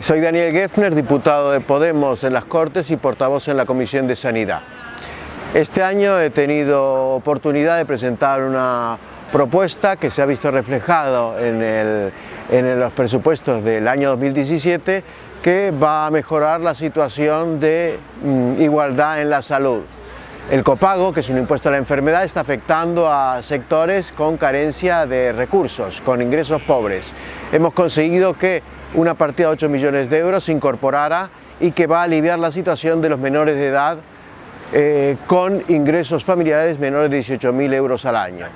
Soy Daniel Geffner, diputado de Podemos en las Cortes y portavoz en la Comisión de Sanidad. Este año he tenido oportunidad de presentar una propuesta que se ha visto reflejado en, los presupuestos del año 2017 que va a mejorar la situación de mm, igualdad en la salud. El copago, que es un impuesto a la enfermedad, está afectando a sectores con carencia de recursos, con ingresos pobres. Hemos conseguido que una partida de 8 millones de euros se incorporara y que va a aliviar la situación de los menores de edad eh, con ingresos familiares menores de 18.000 euros al año.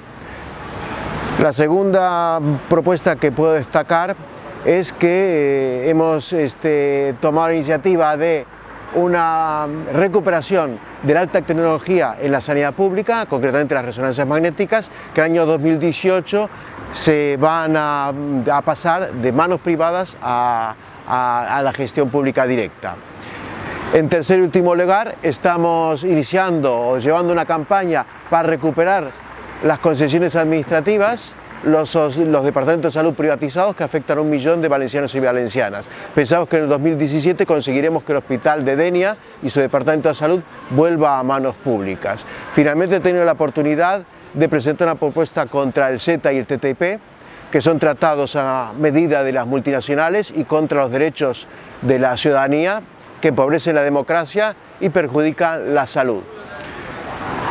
La segunda propuesta que puedo destacar es que eh, hemos este, tomado la iniciativa de una recuperación de la alta tecnología en la sanidad pública, concretamente las resonancias magnéticas, que en el año 2018 se van a, pasar de manos privadas a, la gestión pública directa. En tercer y último lugar, estamos iniciando o llevando una campaña para recuperar las concesiones administrativas los, departamentos de salud privatizados que afectan a un millón de valencianos y valencianas. Pensamos que en el 2017 conseguiremos que el hospital de Denia y su departamento de salud vuelva a manos públicas. Finalmente he tenido la oportunidad de presentar una propuesta contra el Z y el TTIP, que son tratados a medida de las multinacionales y contra los derechos de la ciudadanía, que empobrecen la democracia y perjudican la salud.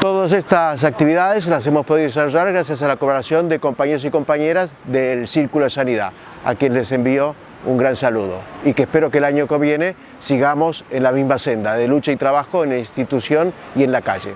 Todas estas actividades las hemos podido desarrollar gracias a la colaboración de compañeros y compañeras del Círculo de Sanidad, a quien les envío un gran saludo y que espero que el año que viene sigamos en la misma senda de lucha y trabajo en la institución y en la calle.